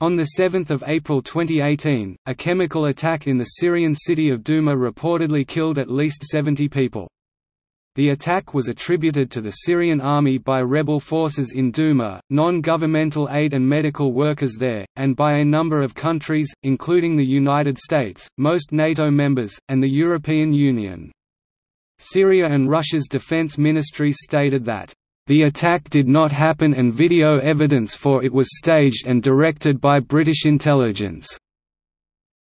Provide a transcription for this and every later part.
On 7 April 2018, a chemical attack in the Syrian city of Douma reportedly killed at least 70 people. The attack was attributed to the Syrian army by rebel forces in Douma, non-governmental aid and medical workers there, and by a number of countries, including the United States, most NATO members, and the European Union. Syria and Russia's defense ministries stated that the attack did not happen and video evidence for it was staged and directed by British intelligence.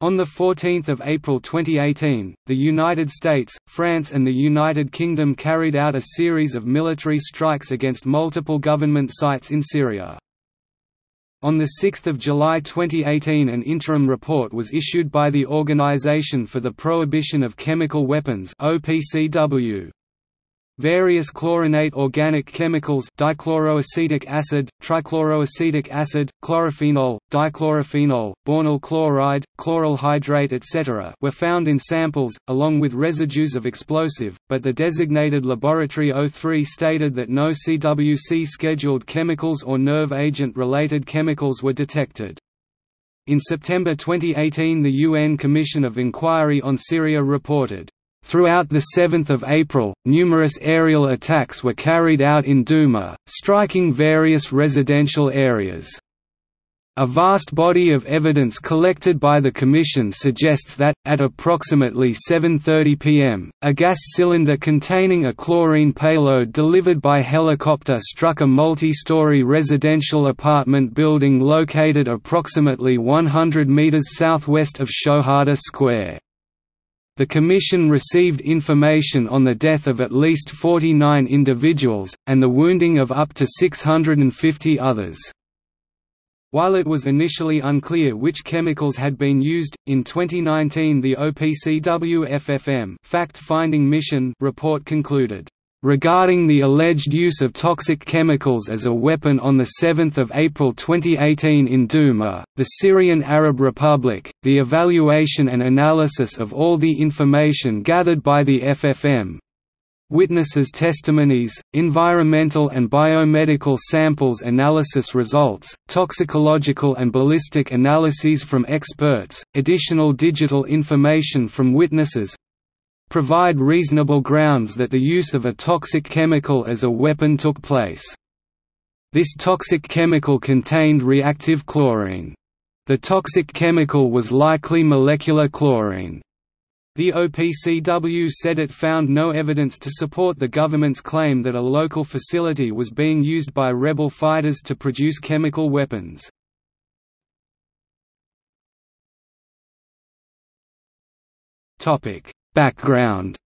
On 14 April 2018, the United States, France and the United Kingdom carried out a series of military strikes against multiple government sites in Syria. On 6 July 2018 an interim report was issued by the Organization for the Prohibition of Chemical Weapons OPCW, Various chlorinate organic chemicals dichloroacetic acid, trichloroacetic acid, chlorophenol, dichlorophenol, bornyl chloride, chloral hydrate etc. were found in samples, along with residues of explosive, but the designated Laboratory O3 stated that no CWC scheduled chemicals or nerve agent-related chemicals were detected. In September 2018 the UN Commission of Inquiry on Syria reported Throughout the 7th of April, numerous aerial attacks were carried out in Douma, striking various residential areas. A vast body of evidence collected by the Commission suggests that, at approximately 7.30 pm, a gas cylinder containing a chlorine payload delivered by helicopter struck a multi-story residential apartment building located approximately 100 meters southwest of Shohada Square. The Commission received information on the death of at least 49 individuals, and the wounding of up to 650 others. While it was initially unclear which chemicals had been used, in 2019 the OPCW FFM fact-finding mission report concluded Regarding the alleged use of toxic chemicals as a weapon on 7 April 2018 in Douma, the Syrian Arab Republic, the evaluation and analysis of all the information gathered by the FFM, witnesses' testimonies, environmental and biomedical samples analysis results, toxicological and ballistic analyses from experts, additional digital information from witnesses, provide reasonable grounds that the use of a toxic chemical as a weapon took place. This toxic chemical contained reactive chlorine. The toxic chemical was likely molecular chlorine. The OPCW said it found no evidence to support the government's claim that a local facility was being used by rebel fighters to produce chemical weapons. Topic: Background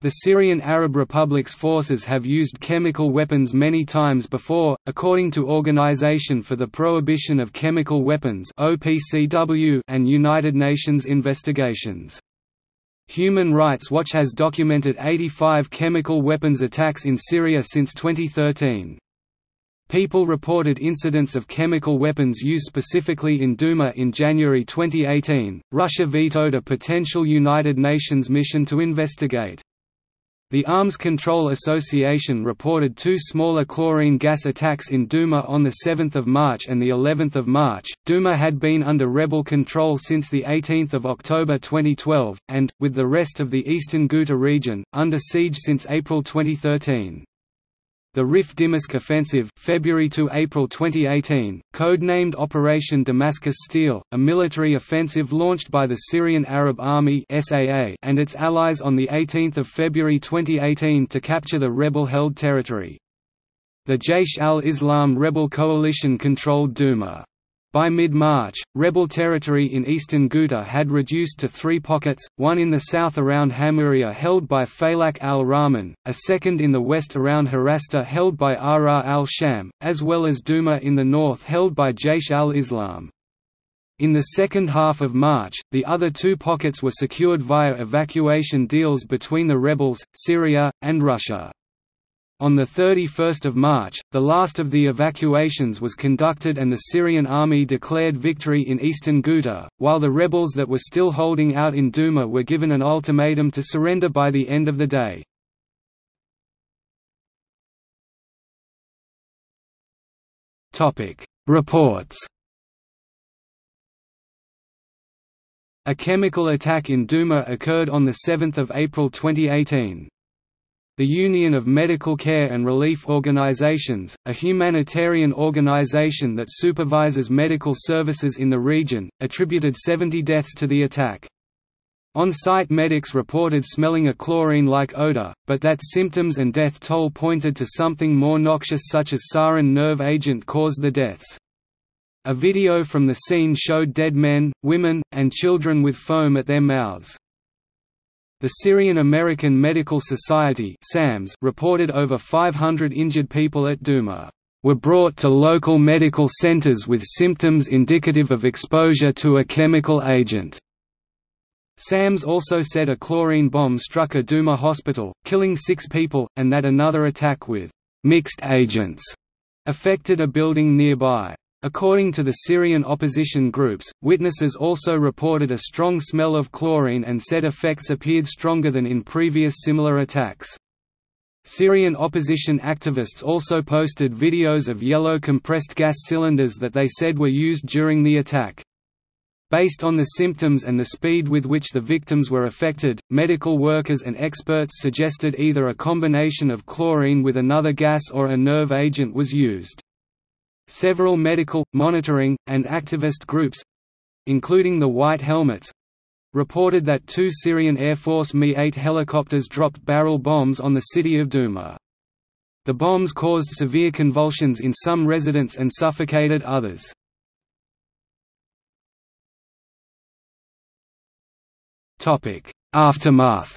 The Syrian Arab Republic's forces have used chemical weapons many times before, according to Organization for the Prohibition of Chemical Weapons and United Nations investigations. Human Rights Watch has documented 85 chemical weapons attacks in Syria since 2013. People reported incidents of chemical weapons use specifically in Douma in January 2018. Russia vetoed a potential United Nations mission to investigate. The Arms Control Association reported two smaller chlorine gas attacks in Douma on the 7th of March and the 11th of March. Douma had been under rebel control since the 18th of October 2012, and, with the rest of the eastern Ghouta region, under siege since April 2013. The Rif Dimashq Offensive February to April 2018, code-named Operation Damascus Steel, a military offensive launched by the Syrian Arab Army SAA and its allies on 18 February 2018 to capture the rebel-held territory. The Jaish al-Islam rebel coalition controlled Douma. By mid-March, rebel territory in eastern Ghouta had reduced to three pockets, one in the south around Hamuria held by Faylaq al-Rahman, a second in the west around Harasta held by Ahrar al-Sham, as well as Douma in the north held by Jaish al-Islam. In the second half of March, the other two pockets were secured via evacuation deals between the rebels, Syria, and Russia. On 31 March, the last of the evacuations was conducted and the Syrian army declared victory in eastern Ghouta, while the rebels that were still holding out in Douma were given an ultimatum to surrender by the end of the day. Reports A chemical attack in Duma occurred on 7 April 2018. The Union of Medical Care and Relief Organizations, a humanitarian organization that supervises medical services in the region, attributed 70 deaths to the attack. On-site medics reported smelling a chlorine-like odor, but that symptoms and death toll pointed to something more noxious such as sarin nerve agent caused the deaths. A video from the scene showed dead men, women, and children with foam at their mouths. The Syrian American Medical Society reported over 500 injured people at Duma were brought to local medical centers with symptoms indicative of exposure to a chemical agent. SAMS also said a chlorine bomb struck a Duma hospital, killing six people, and that another attack with mixed agents affected a building nearby. According to the Syrian opposition groups, witnesses also reported a strong smell of chlorine and said effects appeared stronger than in previous similar attacks. Syrian opposition activists also posted videos of yellow compressed gas cylinders that they said were used during the attack. Based on the symptoms and the speed with which the victims were affected, medical workers and experts suggested either a combination of chlorine with another gas or a nerve agent was used. Several medical, monitoring, and activist groups—including the White Helmets, reported that two Syrian Air Force Mi-8 helicopters dropped barrel bombs on the city of Duma. The bombs caused severe convulsions in some residents and suffocated others. Aftermath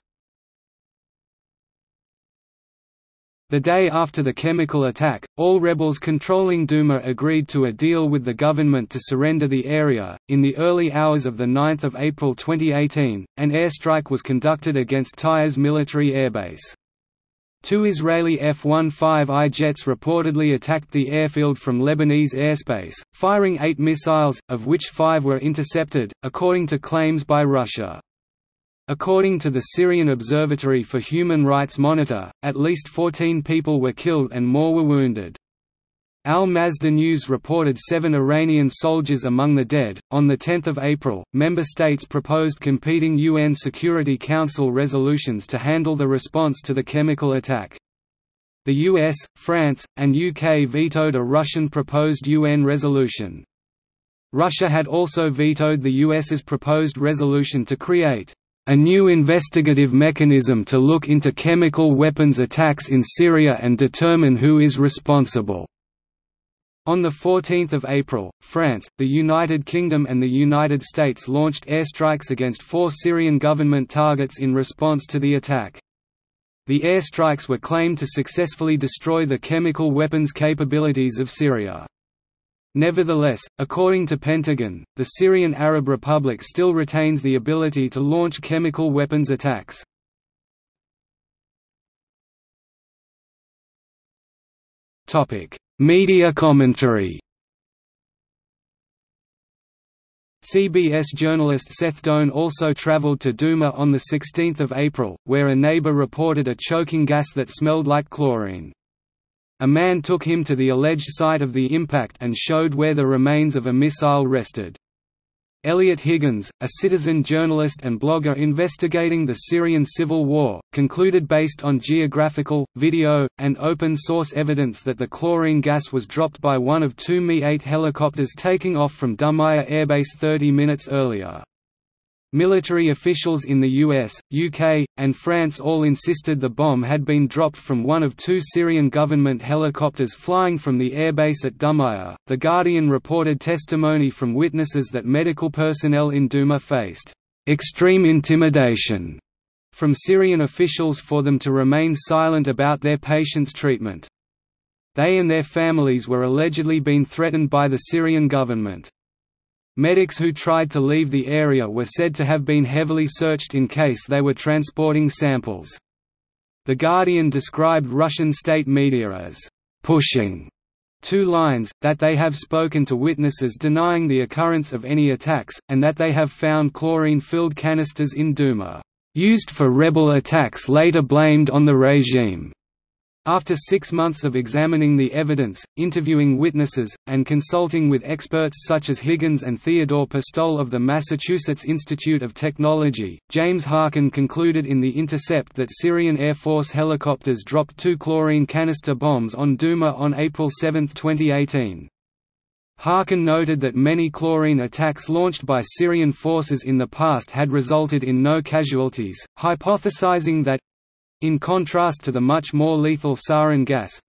The day after the chemical attack, all rebels controlling Duma agreed to a deal with the government to surrender the area. In the early hours of the 9 April 2018, an airstrike was conducted against Tiyas military airbase. Two Israeli F-15I jets reportedly attacked the airfield from Lebanese airspace, firing eight missiles, of which five were intercepted, according to claims by Russia. According to the Syrian Observatory for Human Rights Monitor, at least 14 people were killed and more were wounded. Al Masdar News reported seven Iranian soldiers among the dead. On 10 April, member states proposed competing UN Security Council resolutions to handle the response to the chemical attack. The US, France, and UK vetoed a Russian proposed UN resolution. Russia had also vetoed the US's proposed resolution to create a new investigative mechanism to look into chemical weapons attacks in Syria and determine who is responsible. On 14 April, France, the United Kingdom and the United States launched airstrikes against four Syrian government targets in response to the attack. The airstrikes were claimed to successfully destroy the chemical weapons capabilities of Syria. Nevertheless, according to Pentagon, the Syrian Arab Republic still retains the ability to launch chemical weapons attacks. Media commentary CBS journalist Seth Doane also traveled to Duma on 16 April, where a neighbor reported a choking gas that smelled like chlorine. A man took him to the alleged site of the impact and showed where the remains of a missile rested. Eliot Higgins, a citizen journalist and blogger investigating the Syrian civil war, concluded based on geographical, video, and open-source evidence that the chlorine gas was dropped by one of two Mi-8 helicopters taking off from Dumayr Airbase 30 minutes earlier. Military officials in the US, UK, and France all insisted the bomb had been dropped from one of two Syrian government helicopters flying from the airbase at Dumayr. The Guardian reported testimony from witnesses that medical personnel in Duma faced extreme intimidation from Syrian officials for them to remain silent about their patients' treatment. They and their families were allegedly being threatened by the Syrian government. Medics who tried to leave the area were said to have been heavily searched in case they were transporting samples. The Guardian described Russian state media as pushing two lines, that they have spoken to witnesses denying the occurrence of any attacks, and that they have found chlorine-filled canisters in Duma, used for rebel attacks later blamed on the regime. After six months of examining the evidence, interviewing witnesses, and consulting with experts such as Higgins and Theodore Postol of the Massachusetts Institute of Technology, James Harkin concluded in The Intercept that Syrian Air Force helicopters dropped two chlorine canister bombs on Douma on April 7, 2018. Harkin noted that many chlorine attacks launched by Syrian forces in the past had resulted in no casualties, hypothesizing that in contrast to the much more lethal sarin gas,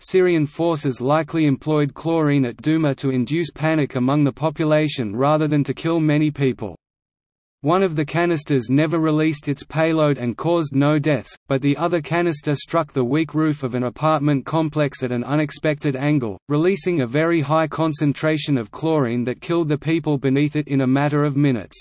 Syrian forces likely employed chlorine at Douma to induce panic among the population rather than to kill many people. One of the canisters never released its payload and caused no deaths, but the other canister struck the weak roof of an apartment complex at an unexpected angle, releasing a very high concentration of chlorine that killed the people beneath it in a matter of minutes.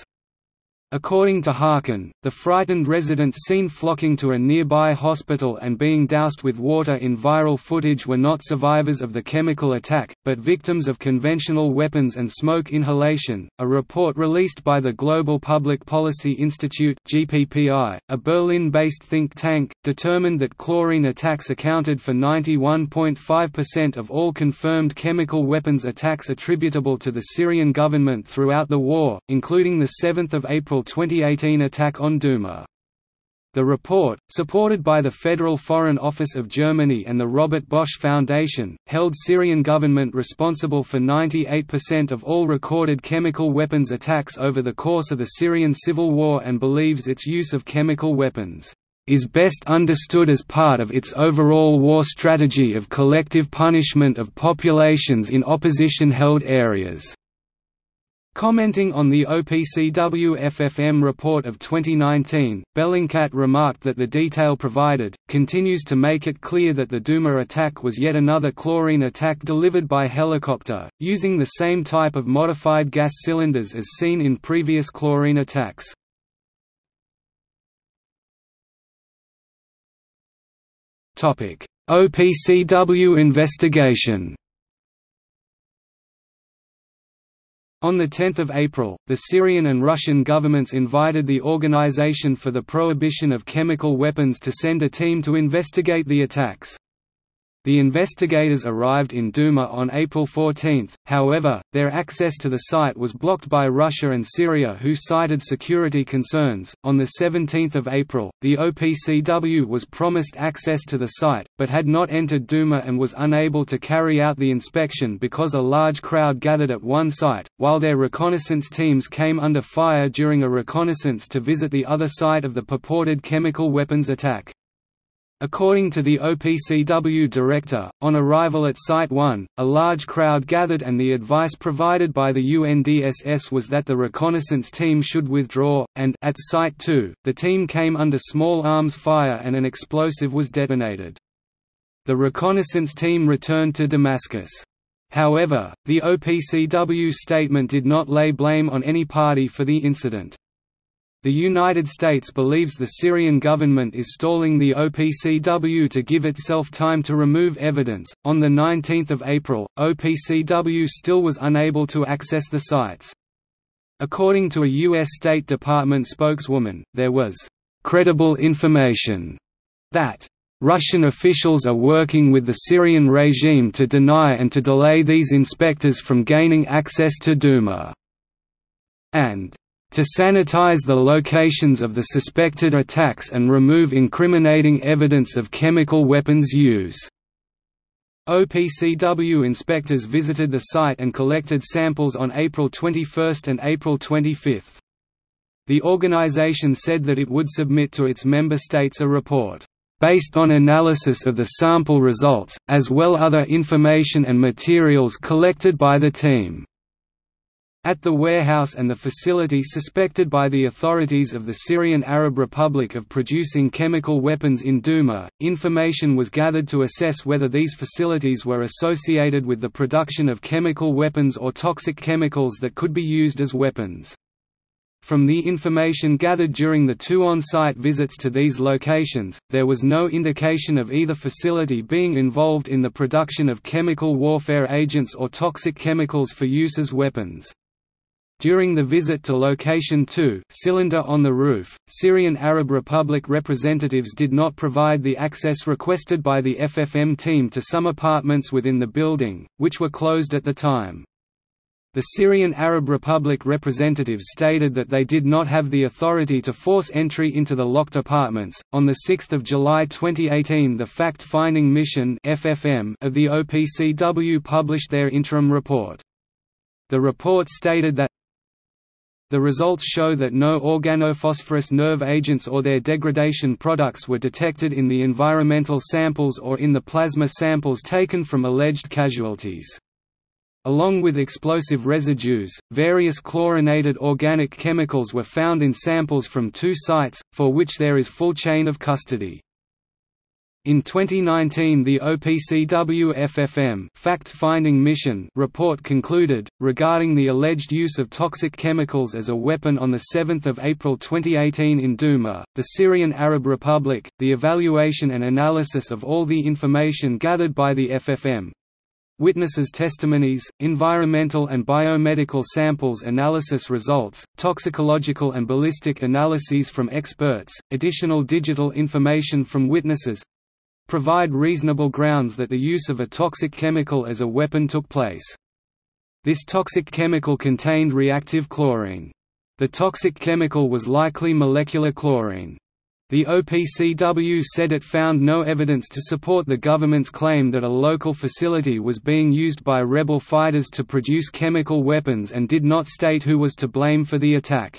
According to Harkin, the frightened residents seen flocking to a nearby hospital and being doused with water in viral footage were not survivors of the chemical attack, but victims of conventional weapons and smoke inhalation. A report released by the Global Public Policy Institute (GPPI), a Berlin-based think tank, determined that chlorine attacks accounted for 91.5% of all confirmed chemical weapons attacks attributable to the Syrian government throughout the war, including the 7th of April April 2018 attack on Douma. The report, supported by the Federal Foreign Office of Germany and the Robert Bosch Foundation, held Syrian government responsible for 98% of all recorded chemical weapons attacks over the course of the Syrian civil war and believes its use of chemical weapons is best understood as part of its overall war strategy of collective punishment of populations in opposition-held areas. Commenting on the OPCW-FFM report of 2019, Bellingcat remarked that the detail provided, continues to make it clear that the Douma attack was yet another chlorine attack delivered by helicopter, using the same type of modified gas cylinders as seen in previous chlorine attacks. OPCW investigation On 10 April, the Syrian and Russian governments invited the Organization for the Prohibition of Chemical Weapons to send a team to investigate the attacks. The investigators arrived in Douma on April 14, however, their access to the site was blocked by Russia and Syria who cited security concerns. On 17 April, the OPCW was promised access to the site, but had not entered Douma and was unable to carry out the inspection because a large crowd gathered at one site, while their reconnaissance teams came under fire during a reconnaissance to visit the other site of the purported chemical weapons attack. According to the OPCW director, on arrival at Site 1, a large crowd gathered and the advice provided by the UNDSS was that the reconnaissance team should withdraw, and at Site 2, the team came under small arms fire and an explosive was detonated. The reconnaissance team returned to Damascus. However, the OPCW statement did not lay blame on any party for the incident. The United States believes the Syrian government is stalling the OPCW to give itself time to remove evidence. On the 19th of April, OPCW still was unable to access the sites. According to a U.S. State Department spokeswoman, there was credible information that Russian officials are working with the Syrian regime to deny and to delay these inspectors from gaining access to Douma, and to sanitize the locations of the suspected attacks and remove incriminating evidence of chemical weapons use. OPCW inspectors visited the site and collected samples on April 21 and April 25. The organization said that it would submit to its member states a report based on analysis of the sample results, as well other information and materials collected by the team. At the warehouse and the facility suspected by the authorities of the Syrian Arab Republic of producing chemical weapons in Douma, information was gathered to assess whether these facilities were associated with the production of chemical weapons or toxic chemicals that could be used as weapons. From the information gathered during the two on-site visits to these locations, there was no indication of either facility being involved in the production of chemical warfare agents or toxic chemicals for use as weapons. During the visit to Location 2 cylinder on the roof, Syrian Arab Republic representatives did not provide the access requested by the FFM team to some apartments within the building, which were closed at the time. The Syrian Arab Republic representatives stated that they did not have the authority to force entry into the locked apartments. On the 6th of July 2018, the Fact-Finding Mission (FFM) of the OPCW published their interim report. The report stated that the results show that no organophosphorus nerve agents or their degradation products were detected in the environmental samples or in the plasma samples taken from alleged casualties. Along with explosive residues, various chlorinated organic chemicals were found in samples from two sites, for which there is full chain of custody. In 2019 the OPCW-FFM fact-finding mission report concluded, regarding the alleged use of toxic chemicals as a weapon on 7 April 2018 in Douma, the Syrian Arab Republic, the evaluation and analysis of all the information gathered by the FFM, Witnesses' testimonies, environmental and biomedical samples analysis results, toxicological and ballistic analyses from experts, additional digital information from witnesses, provide reasonable grounds that the use of a toxic chemical as a weapon took place. This toxic chemical contained reactive chlorine. The toxic chemical was likely molecular chlorine. The OPCW said it found no evidence to support the government's claim that a local facility was being used by rebel fighters to produce chemical weapons and did not state who was to blame for the attack.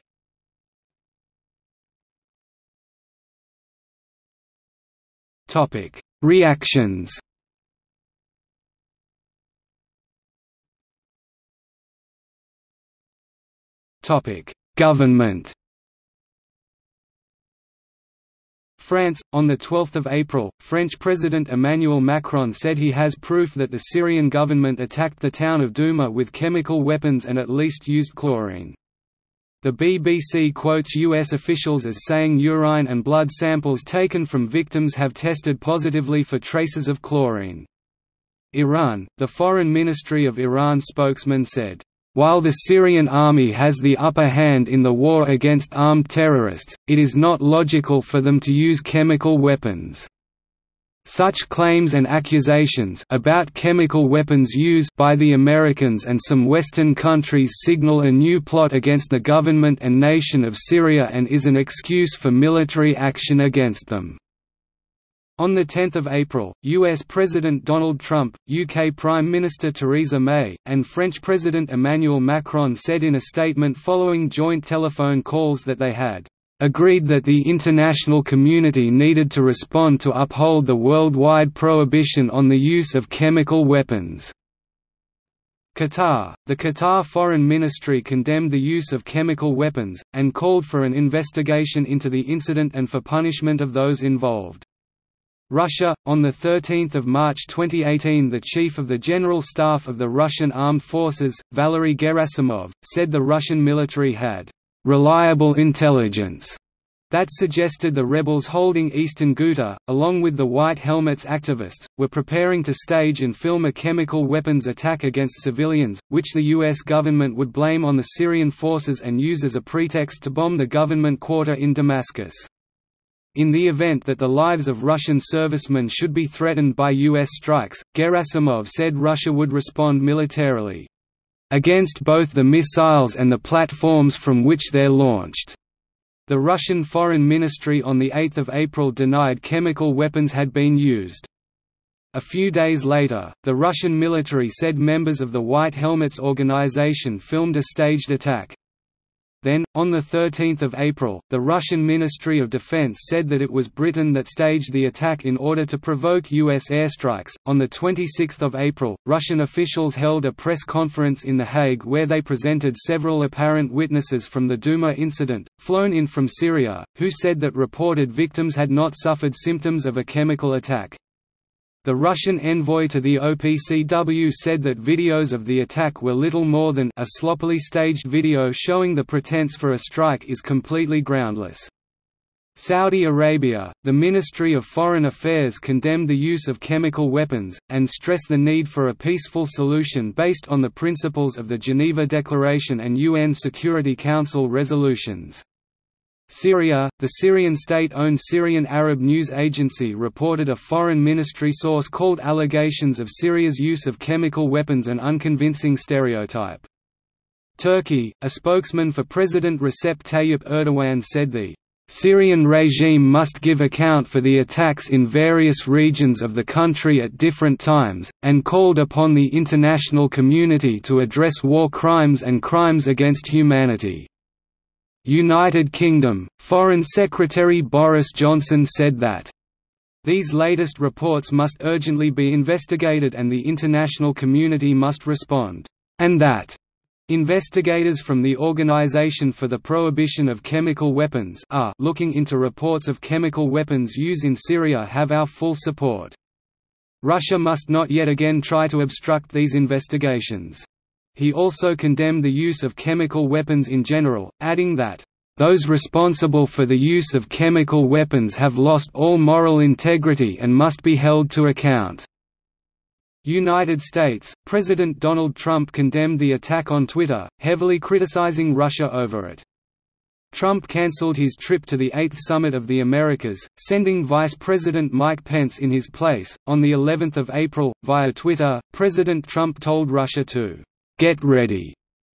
Topic: Reactions. Topic: Government. France, on 12 April, French President Emmanuel Macron said he has proof that the Syrian government attacked the town of Douma with chemical weapons and at least used chlorine. The BBC quotes U.S. officials as saying urine and blood samples taken from victims have tested positively for traces of chlorine. Iran, the Foreign Ministry of Iran spokesman said, while the Syrian army has the upper hand in the war against armed terrorists, it is not logical for them to use chemical weapons. Such claims and accusations about chemical weapons use by the Americans and some Western countries signal a new plot against the government and nation of Syria and is an excuse for military action against them. On 10 April, US President Donald Trump, UK Prime Minister Theresa May, and French President Emmanuel Macron said in a statement following joint telephone calls that they had agreed that the international community needed to respond to uphold the worldwide prohibition on the use of chemical weapons. Qatar – The Qatar Foreign Ministry condemned the use of chemical weapons, and called for an investigation into the incident and for punishment of those involved. Russia on the 13th of March 2018 the chief of the General Staff of the Russian Armed Forces Valery Gerasimov said the Russian military had reliable intelligence that suggested the rebels holding eastern Ghouta, along with the White Helmets activists, were preparing to stage and film a chemical weapons attack against civilians, which the U.S. government would blame on the Syrian forces and use as a pretext to bomb the government quarter in Damascus. In the event that the lives of Russian servicemen should be threatened by U.S. strikes, Gerasimov said Russia would respond militarily against both the missiles and the platforms from which they're launched. The Russian Foreign Ministry on 8 April denied chemical weapons had been used. A few days later, the Russian military said members of the White Helmets organization filmed a staged attack. Then, on 13 April, the Russian Ministry of Defense said that it was Britain that staged the attack in order to provoke U.S. airstrikes. On 26 April, Russian officials held a press conference in The Hague where they presented several apparent witnesses from the Douma incident, flown in from Syria, who said that reported victims had not suffered symptoms of a chemical attack. The Russian envoy to the OPCW said that videos of the attack were little more than a sloppily staged video showing the pretense for a strike is completely groundless. Saudi Arabia, the Ministry of Foreign Affairs condemned the use of chemical weapons, and stressed the need for a peaceful solution based on the principles of the Geneva Declaration and UN Security Council resolutions. Syria, the Syrian state-owned Syrian Arab News Agency reported a foreign ministry source called allegations of Syria's use of chemical weapons an unconvincing stereotype. Turkey, a spokesman for President Recep Tayyip Erdogan said the Syrian regime must give account for the attacks in various regions of the country at different times, and called upon the international community to address war crimes and crimes against humanity. United Kingdom, Foreign Secretary Boris Johnson said that these latest reports must urgently be investigated and the international community must respond, and that Investigators from the Organization for the Prohibition of Chemical Weapons are looking into reports of chemical weapons use in Syria have our full support. Russia must not yet again try to obstruct these investigations. He also condemned the use of chemical weapons in general, adding that, "...those responsible for the use of chemical weapons have lost all moral integrity and must be held to account." United States, President Donald Trump condemned the attack on Twitter, heavily criticizing Russia over it. Trump cancelled his trip to the 8th Summit of the Americas, sending Vice President Mike Pence in his place. On the 11th of April, via Twitter, President Trump told Russia to get ready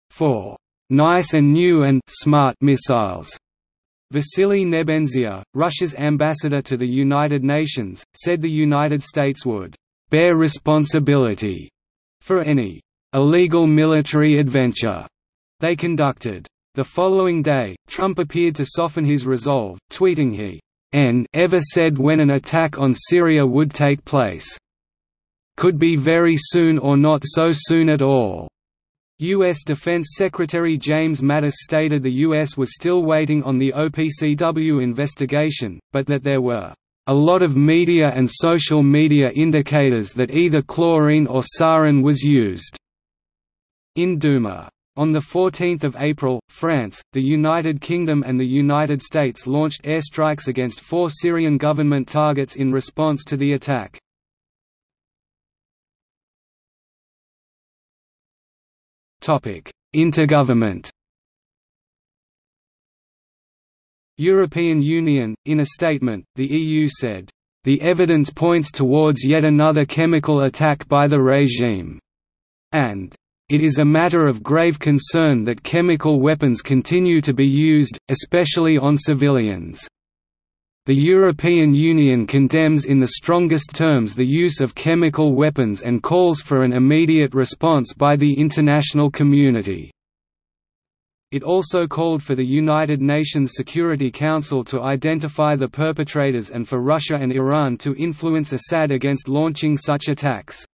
for nice and new and smart missiles. Vasily Nebenzia, Russia's ambassador to the United Nations, said the United States would bear responsibility for any illegal military adventure they conducted. The following day, Trump appeared to soften his resolve, tweeting he n ever said when an attack on Syria would take place. Could be very soon or not so soon at all. U.S. Defense Secretary James Mattis stated the U.S. was still waiting on the OPCW investigation, but that there were a lot of media and social media indicators that either chlorine or sarin was used. In Douma. On 14 April, France, the United Kingdom and the United States launched airstrikes against four Syrian government targets in response to the attack. Intergovernment. European Union, in a statement, the EU said, "...the evidence points towards yet another chemical attack by the regime," and it is a matter of grave concern that chemical weapons continue to be used, especially on civilians. The European Union condemns in the strongest terms the use of chemical weapons and calls for an immediate response by the international community. It also called for the United Nations Security Council to identify the perpetrators and for Russia and Iran to influence Assad against launching such attacks.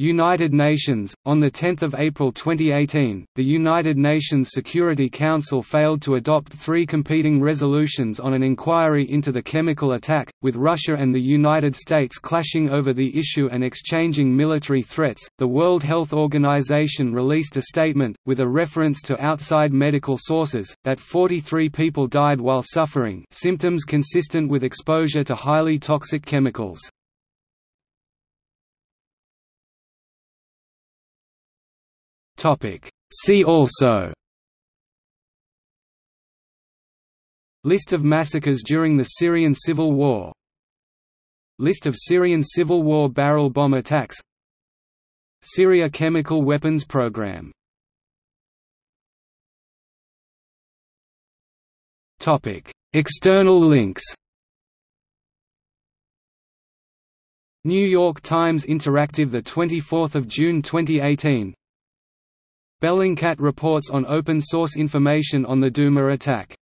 United Nations On 10 April 2018, the United Nations Security Council failed to adopt three competing resolutions on an inquiry into the chemical attack, with Russia and the United States clashing over the issue and exchanging military threats. The World Health Organization released a statement, with a reference to outside medical sources, that 43 people died while suffering symptoms consistent with exposure to highly toxic chemicals. Topic. See also List of massacres during the Syrian Civil War List of Syrian Civil War barrel bomb attacks Syria chemical weapons program Topic. External links New York Times Interactive 24 June 2018 Bellingcat reports on open source information on the Douma attack